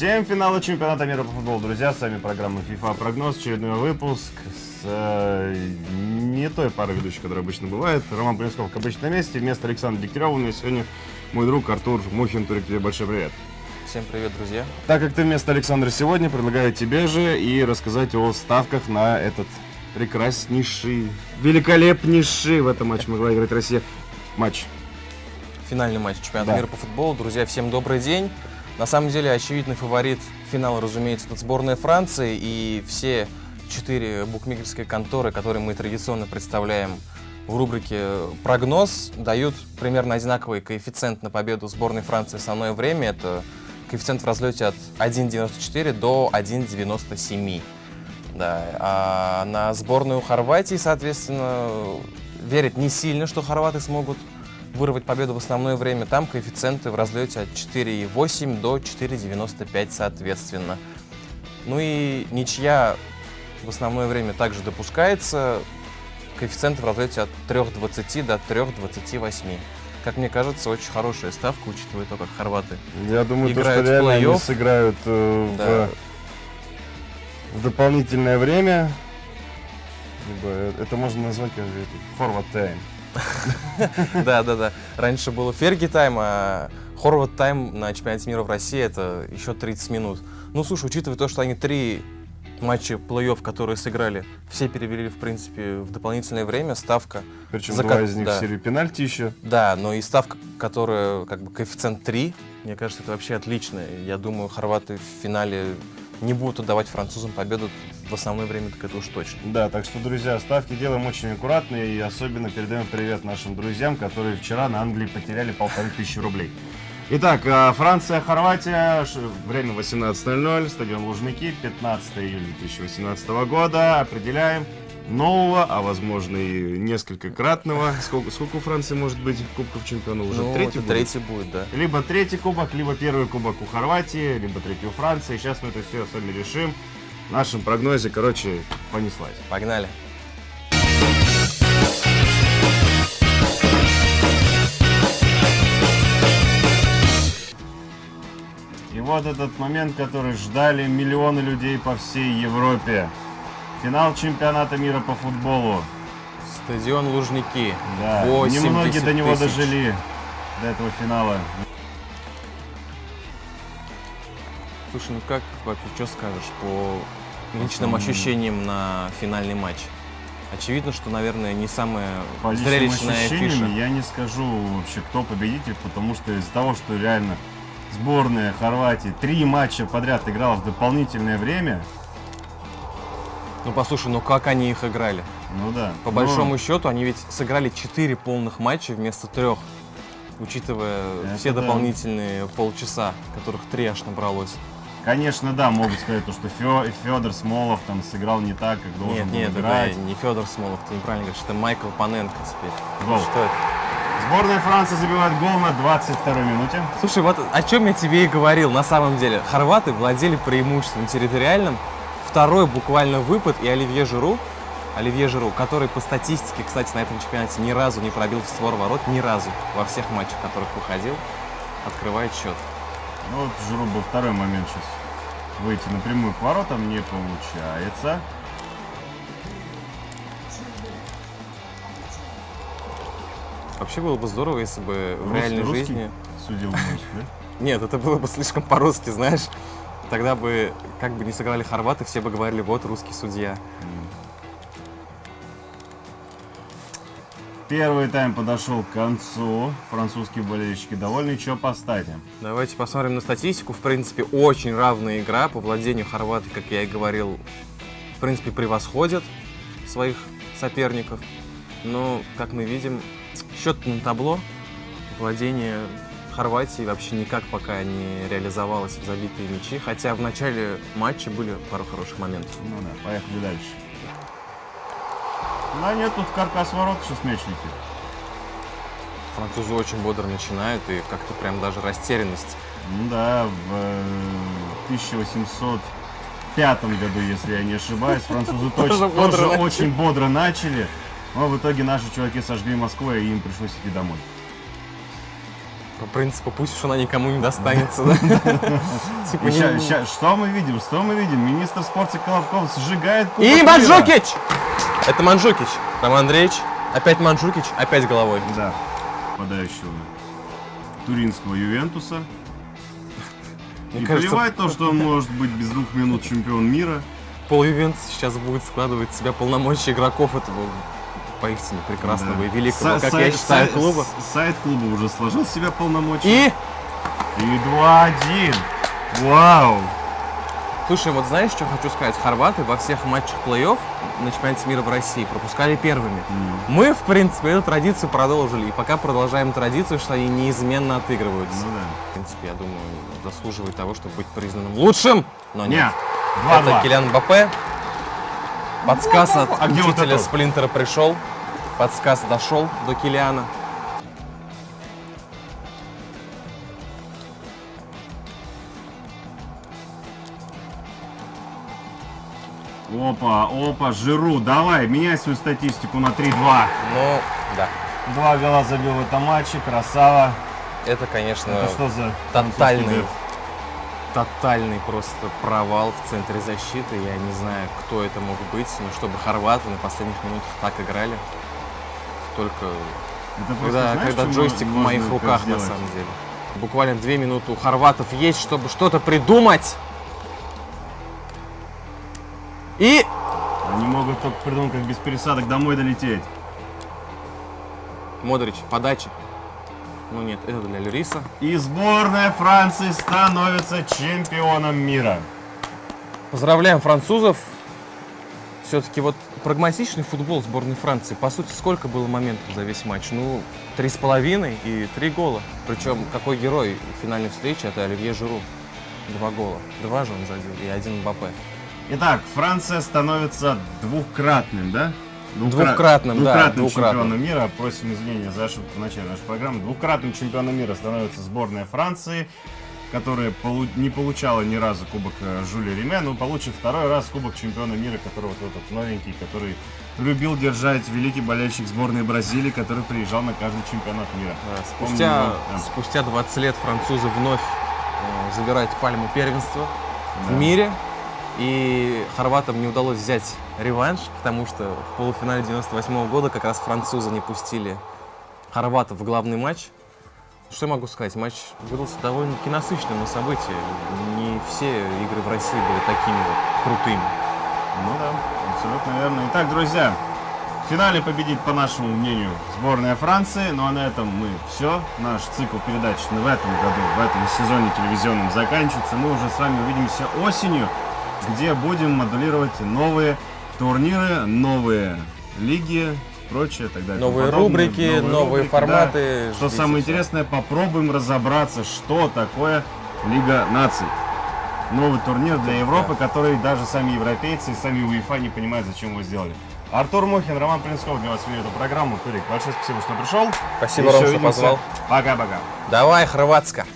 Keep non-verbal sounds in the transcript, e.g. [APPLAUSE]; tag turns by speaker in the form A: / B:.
A: Всем финала чемпионата мира по футболу, друзья. С вами программа FIFA Прогноз, очередной выпуск с э, не той парой ведущих, которая обычно бывает. Роман Полинсков, как обычно, на месте. Вместо Александра Дегтярева у меня сегодня мой друг Артур Мухин. Турик, тебе большой привет.
B: Всем привет, друзья.
A: Так как ты вместо Александра сегодня, предлагаю тебе же и рассказать о ставках на этот прекраснейший, великолепнейший в этом матче могла играть Россия матч.
B: Финальный матч чемпионата
A: Да.
B: мира по футболу. Друзья, всем добрый день. На самом деле, очевидный фаворит финала, разумеется, это сборная Франции. И все четыре букмекерские конторы, которые мы традиционно представляем в рубрике «Прогноз», дают примерно одинаковый коэффициент на победу сборной Франции в основное время. Это коэффициент в разлете от 1,94 до 1,97. Да, а на сборную Хорватии, соответственно, верят не сильно, что хорваты смогут вырвать победу в основное время. Там коэффициенты в разлете от 4,8 до 4,95 соответственно. Ну и ничья в основное время также допускается. Коэффициенты в разлете от 3,20 до 3,28. Как мне кажется, очень хорошая ставка, учитывая то, как хорваты
A: Я думаю, то,
B: Играют
A: что
B: в
A: реально они сыграют э,
B: Да.
A: в, в дополнительное время. Либо э, это можно назвать как forward time. [LAUGHS]
B: Да, да, да. Раньше было Ферги тайм, а Хорват тайм на чемпионате мира в России это еще 30 минут. Ну, слушай, учитывая то, что они три матча плей-офф, которые сыграли, все перевели, в принципе, в дополнительное время, ставка.
A: Причем
B: За
A: два из них
B: да.
A: в серию пенальти еще.
B: Да, но и ставка, которая как бы коэффициент 3, мне кажется, это вообще отлично. Я думаю, хорваты в финале не будут отдавать французам победу в основное время, так это уж точно.
A: Да, так что, друзья, ставки делаем очень аккуратно и особенно передаем привет нашим друзьям, которые вчера на Англии потеряли полторы тысячи рублей. Итак, а, Франция, Хорватия, время 18.00, стадион Лужники, 15 июля 2018 года. Определяем нового, а возможно и несколько кратного. Сколько, сколько у Франции может быть кубков чемпионов? Уже
B: Ну,
A: третий будет?
B: третий будет, да.
A: Либо третий кубок, либо первый кубок у Хорватии, либо третий у Франции. Сейчас мы это все с вами решим. В нашем прогнозе, короче, понеслась.
B: Погнали.
A: Вот этот момент, который ждали миллионы людей по всей Европе. Финал чемпионата мира по футболу.
B: Стадион Лужники.
A: Да,
B: 80
A: немногие до него
B: тысяч.
A: дожили, до этого финала.
B: Слушай, ну как вообще, что скажешь по личным ощущениям на финальный матч? Очевидно, что, наверное, не самая
A: По
B: зрелищная
A: ощущениям
B: фиша.
A: я не скажу вообще, кто победитель, потому что из-за того, что реально сборная Хорватии три матча подряд играла в дополнительное время,
B: Ну послушай, ну как они их играли?
A: ну да.
B: По большому счету, они ведь сыграли 4 полных матча вместо трех, учитывая
A: Это
B: все
A: да.
B: дополнительные полчаса, которых три аж набралось.
A: Конечно, да, могут сказать, то, что Федор Смолов там сыграл не так, как должен
B: Нет,
A: был
B: нет,
A: играть.
B: это не Федор Смолов, ты неправильно говоришь, это Майкл Паненко теперь.
A: Гол.
B: Что это?
A: Сборная Франции забивает гол на 22 минуте.
B: Слушай, вот о чем я тебе и говорил, на самом деле. Хорваты владели преимуществом территориальным. Второй буквально выпад и Оливье Жиру, Оливье Жиру, который по статистике, кстати, на этом чемпионате ни разу не пробил в створ ворот, ни разу во всех матчах, в которых выходил, открывает счет.
A: Ну вот Жиру был второй момент сейчас. Выйти напрямую к воротам не получается.
B: Вообще было бы здорово, если бы в реальной
A: русский
B: жизни...
A: Судил матч, да?
B: Нет, это было бы слишком по-русски, знаешь. Тогда бы, как бы не сыграли хорваты, все бы говорили, вот русский судья.
A: Первый тайм подошел к концу. Французские болельщики довольны. Что по стате?
B: Давайте посмотрим на статистику. В принципе, очень равная игра. По владению хорваты, как я и говорил, в принципе, превосходят своих соперников. Но, как мы видим, счет на табло. Владение Хорватии вообще никак пока не реализовалось в забитые мячи. Хотя в начале матча были пару хороших моментов.
A: Ну да, поехали дальше. Да нет, тут каркас ворот сейчас летит.
B: Французы очень бодро начинают, и как-то прям даже растерянность
A: Ну да, в э, 1805 году, если я не ошибаюсь, французы [LAUGHS]
B: Тоже
A: очень бодро начали. Но в итоге наши чуваки сожгли Москву, и им пришлось идти домой.
B: По принципу, пусть уж она никому не достанется, да? [LAUGHS] Типа
A: что мы видим? Что мы видим? Министр спорта Колобков сжигает
B: И
A: мира.
B: Манджукич! Это Манджукич. Роман Андреевич. Опять Манджукич, опять головой.
A: Да, попадающего туринского Ювентуса. [LAUGHS]
B: Мне
A: и
B: кажется,
A: плевать то, что он может быть без двух минут чемпион мира.
B: Пол Ювентус сейчас будет складывать в себя полномочия игроков этого поистине прекрасного
A: Да.
B: и великого,
A: Са-
B: как
A: сайт-
B: я считаю,
A: сайт-
B: клуба.
A: Сайт клуба уже сложил себя полномочия.
B: И,
A: И 2-1. Вау.
B: слушай, вот знаешь, что хочу сказать? Хорваты во всех матчах плей-офф на чемпионате мира в России пропускали первыми. Мы, в принципе, эту традицию продолжили, и пока продолжаем традицию, что они неизменно отыгрываются.
A: Ну да.
B: В принципе, я думаю, заслуживает того, чтобы быть признанным лучшим, но нет.
A: Нет.
B: Это
A: 2-2.
B: Килян Мбаппе. Подсказ от
A: А вот
B: учителя
A: это?
B: Сплинтера пришел. Подсказ дошел до Килиана.
A: Опа, опа, Жиру, давай, меняй свою статистику на 3-2.
B: Ну, да.
A: Два гола забил в этом матче, красава.
B: Это, конечно,
A: Это что за
B: тотальный, тотальный просто провал в центре защиты. Я не знаю, кто это мог быть, но чтобы хорваты на последних минутах так играли, только?
A: Это просто,
B: когда,
A: знаешь,
B: когда джойстик в моих руках, на самом деле. Буквально две минуты у хорватов есть, чтобы что-то придумать. И
A: Они могут только придумать, как без пересадок домой долететь.
B: Модрич, подача. Ну нет, это для Люриса.
A: И сборная Франции становится чемпионом мира.
B: Поздравляем французов. Все-таки вот прагматичный футбол сборной Франции. По сути, сколько было моментов за весь матч? Ну, три с половиной и три гола. Причем какой герой финальной встречи? Это Оливье Жиру. Два гола. Два же он забил и один Мбаппе.
A: Итак, Франция становится двукратным, да?
B: Двукратным, да,
A: двукратным
B: двукратным.
A: чемпионом мира. Просим извинения за ошибку в начале нашей программы. Двукратным чемпионом мира становится сборная Франции, которая полу- не получала ни разу кубок э, Жюля Реме, но получит второй раз кубок чемпиона мира, который вот этот новенький, который любил держать великий болельщик сборной Бразилии, который приезжал на каждый чемпионат мира.
B: Да, Спустя,
A: его, да.
B: спустя 20 лет французы вновь э, забирают пальму первенства
A: Да.
B: в мире. И хорватам не удалось взять реванш, потому что в полуфинале 98 года как раз французы не пустили хорватов в главный матч. Что я могу сказать? Матч выдался довольно-таки насыщенным на события. Не все игры в России были такими вот крутыми.
A: Ну да, абсолютно верно. Итак, друзья, в финале победит, по нашему мнению, сборная Франции. Ну а на этом мы все. Наш цикл передач в этом году, в этом сезоне телевизионном заканчивается. Мы уже с вами увидимся осенью, где будем модулировать новые турниры, новые лиги, прочее, и так далее.
B: Новые
A: Подобное.
B: рубрики, новые
A: рубрики, да.
B: форматы.
A: Что
B: Ждите
A: самое
B: всё.
A: интересное, попробуем разобраться, что такое Лига наций. Новый турнир для Европы, который даже сами европейцы и сами УЕФА не понимают, зачем его сделали. Артур Мухин, Роман Принцков для вас вели эту программу. Турик, большое спасибо, что пришел.
B: Спасибо,
A: Еще
B: Ром, что
A: увидимся.
B: позвал.
A: Пока-пока.
B: Давай, Хорватска.